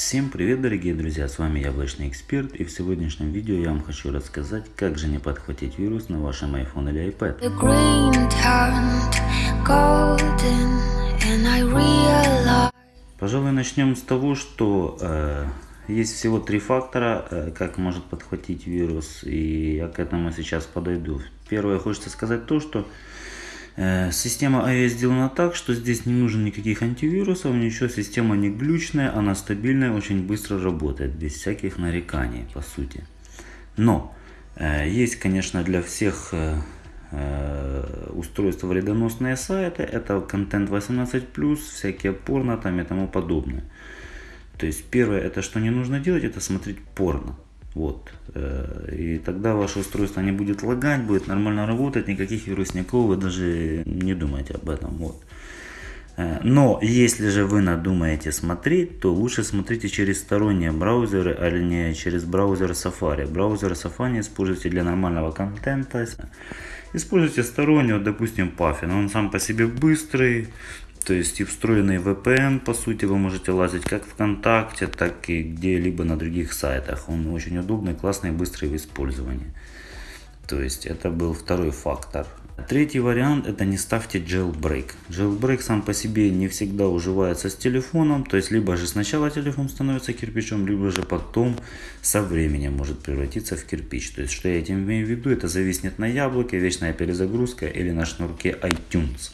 Всем привет дорогие друзья, с вами Яблочный Эксперт и в сегодняшнем видео я вам хочу рассказать, как же не подхватить вирус на вашем iPhone или iPad. Пожалуй начнем с того, что э, есть всего три фактора, э, как может подхватить вирус и я к этому сейчас подойду. Первое хочется сказать то, что система iOS сделана так, что здесь не нужно никаких антивирусов, ничего, система не глючная, она стабильная, очень быстро работает, без всяких нареканий, по сути. Но, э, есть, конечно, для всех э, устройства вредоносные сайты, это контент 18+, всякие порно там и тому подобное. То есть, первое, это что не нужно делать, это смотреть порно. Вот. Э, и тогда ваше устройство не будет лагать, будет нормально работать, никаких вирусников вы даже не думайте об этом. Вот. Э, но если же вы надумаете смотреть, то лучше смотрите через сторонние браузеры, а не через браузер Safari. Браузер Safari используйте для нормального контента. Используйте сторонний, вот, допустим, Puffin. Он сам по себе быстрый, то есть и встроенный VPN, по сути, вы можете лазить как ВКонтакте, так и где-либо на других сайтах. Он очень удобный, классный, быстрый в использовании. То есть это был второй фактор. Третий вариант это не ставьте jailbreak. Jailbreak сам по себе не всегда уживается с телефоном. То есть либо же сначала телефон становится кирпичом, либо же потом со временем может превратиться в кирпич. То есть что я этим имею в виду, это зависит на яблоке, вечная перезагрузка или на шнурке iTunes.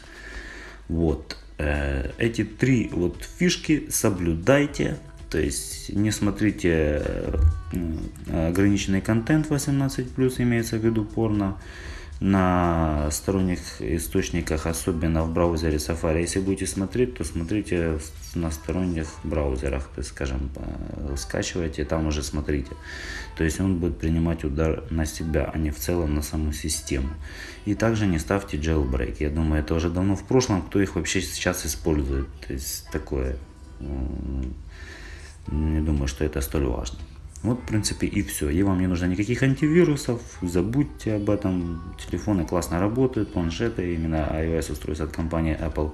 Вот. Э, эти три вот фишки соблюдайте. То есть не смотрите ограниченный контент 18+, имеется в виду порно на сторонних источниках, особенно в браузере Safari. Если будете смотреть, то смотрите на сторонних браузерах, то есть, скажем, скачивайте, там уже смотрите. То есть он будет принимать удар на себя, а не в целом на саму систему. И также не ставьте jailbreak. Я думаю, это уже давно в прошлом, кто их вообще сейчас использует. То есть такое, не думаю, что это столь важно. Вот, в принципе, и все. И вам не нужно никаких антивирусов, забудьте об этом. Телефоны классно работают, планшеты, именно iOS устройства от компании Apple.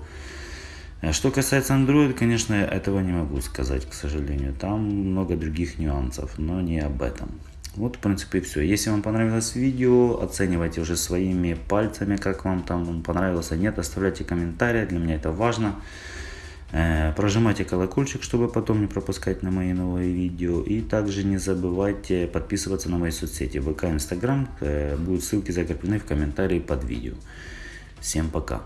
А что касается Android, конечно, этого не могу сказать, к сожалению. Там много других нюансов, но не об этом. Вот, в принципе, и все. Если вам понравилось видео, оценивайте уже своими пальцами, как вам там понравилось, а нет, оставляйте комментарии, для меня это важно. Э, прожимайте колокольчик, чтобы потом не пропускать на мои новые видео. И также не забывайте подписываться на мои соцсети ВК, Инстаграм. Э, будут ссылки закреплены в комментарии под видео. Всем пока.